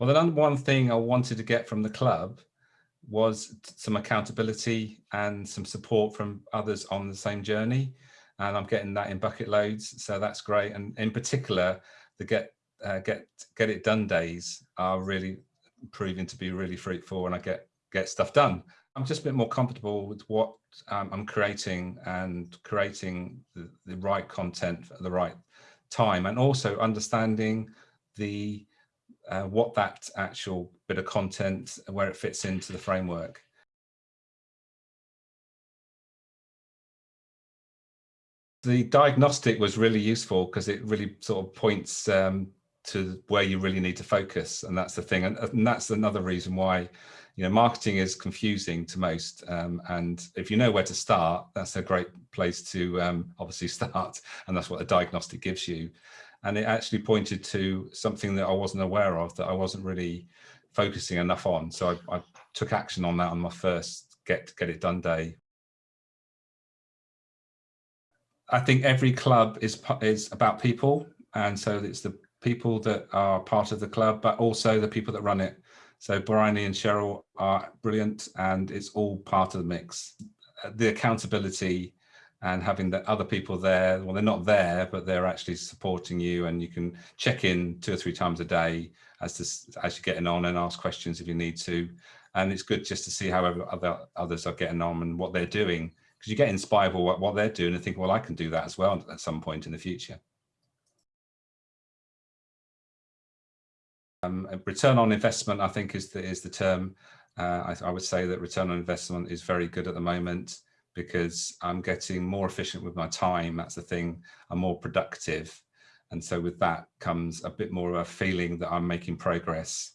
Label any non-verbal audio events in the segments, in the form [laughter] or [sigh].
Well, the number one thing I wanted to get from the club was some accountability and some support from others on the same journey. And I'm getting that in bucket loads. So that's great. And in particular, the get uh, get get it done days are really proving to be really fruitful and I get get stuff done. I'm just a bit more comfortable with what um, I'm creating and creating the, the right content at the right time and also understanding the uh, what that actual bit of content where it fits into the framework. The diagnostic was really useful because it really sort of points um, to where you really need to focus. And that's the thing. And, and, that's another reason why, you know, marketing is confusing to most. Um, and if you know where to start, that's a great place to um, obviously [laughs] start. And that's what the diagnostic gives you. And it actually pointed to something that I wasn't aware of that I wasn't really focusing enough on. So I, I took action on that on my first get get it done day. I think every club is is about people, and so it's the people that are part of the club, but also the people that run it. So Bryony and Cheryl are brilliant and it's all part of the mix. The accountability and having the other people there, well, they're not there, but they're actually supporting you and you can check in two or three times a day as, to, as you're getting on and ask questions if you need to. And it's good just to see how other, others are getting on and what they're doing because you get inspired by what, what they're doing and think, well, I can do that as well at some point in the future. Um, return on investment, I think, is the, is the term. Uh, I, I, would say that return on investment is very good at the moment because I'm getting more efficient with my time. That's the thing. I'm more productive. And so with that comes a bit more of a feeling that I'm making progress.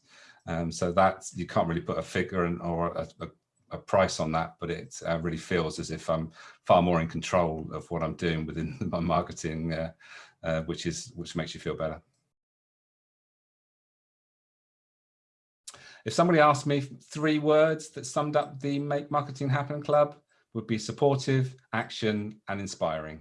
Um, so that you can't really put a figure and, or a, a, a, price on that, but it uh, really feels as if I'm far more in control of what I'm doing within [laughs] my marketing, uh, uh, which is which makes you feel better. If somebody asked me three words that summed up the Make Marketing Happen Club would be supportive, action and inspiring.